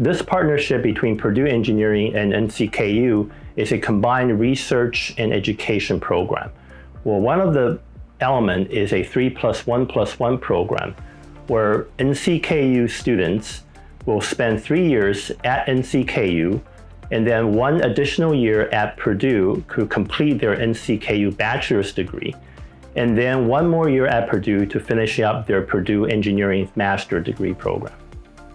This partnership between Purdue Engineering and NCKU is a combined research and education program. Well, one of the element is a 3 plus 1 plus 1 program where NCKU students will spend three years at NCKU and then one additional year at Purdue to complete their NCKU bachelor's degree, and then one more year at Purdue to finish up their Purdue Engineering Master Degree program.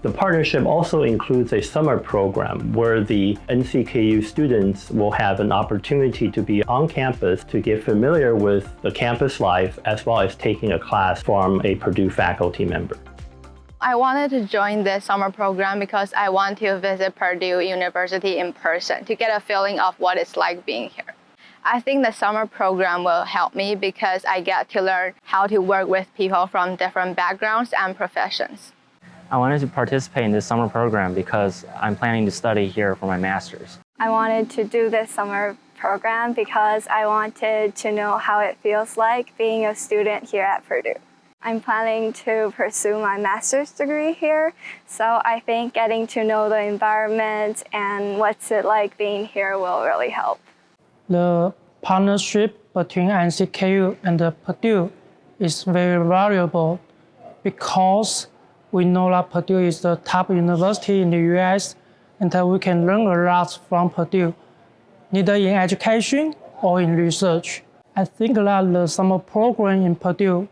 The partnership also includes a summer program where the NCKU students will have an opportunity to be on campus to get familiar with the campus life as well as taking a class from a Purdue faculty member. I wanted to join this summer program because I want to visit Purdue University in person to get a feeling of what it's like being here. I think the summer program will help me because I get to learn how to work with people from different backgrounds and professions. I wanted to participate in this summer program because I'm planning to study here for my master's. I wanted to do this summer program because I wanted to know how it feels like being a student here at Purdue. I'm planning to pursue my master's degree here, so I think getting to know the environment and what's it like being here will really help. The partnership between NCKU and Purdue is very valuable because we know that Purdue is the top university in the US and we can learn a lot from Purdue, either in education or in research. I think that the summer program in Purdue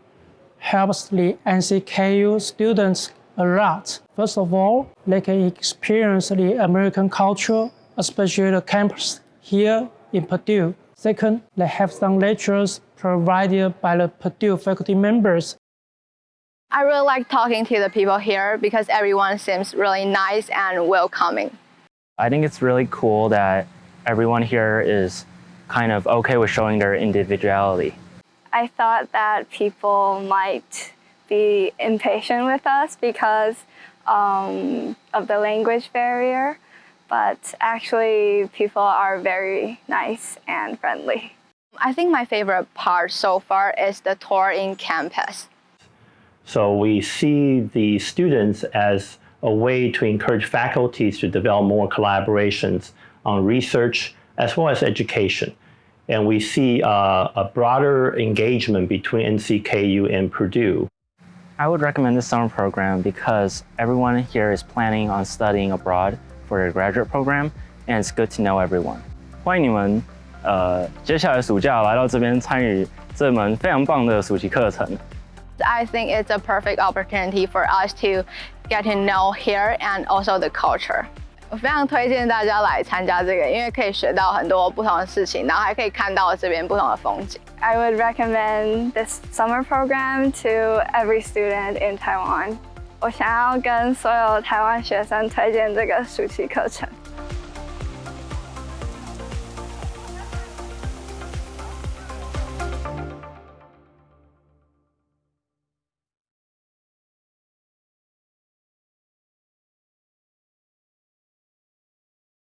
helps the NCKU students a lot. First of all, they can experience the American culture, especially the campus here in Purdue. Second, they have some lectures provided by the Purdue faculty members I really like talking to the people here because everyone seems really nice and welcoming. I think it's really cool that everyone here is kind of okay with showing their individuality. I thought that people might be impatient with us because um, of the language barrier, but actually people are very nice and friendly. I think my favorite part so far is the tour in campus. So we see the students as a way to encourage faculties to develop more collaborations on research as well as education. And we see uh, a broader engagement between NCKU and Purdue. I would recommend this summer program because everyone here is planning on studying abroad for their graduate program, and it's good to know everyone. 欢迎你们，呃，接下来暑假来到这边参与这门非常棒的暑期课程。 I think it's a perfect opportunity for us to get to know here and also the culture. 我非常推荐大家来参加这个，因为可以学到很多不同的事情，然后还可以看到这边不同的风景。I would recommend this summer program to every student in Taiwan. 我想要跟所有台湾学生推荐这个暑期课程。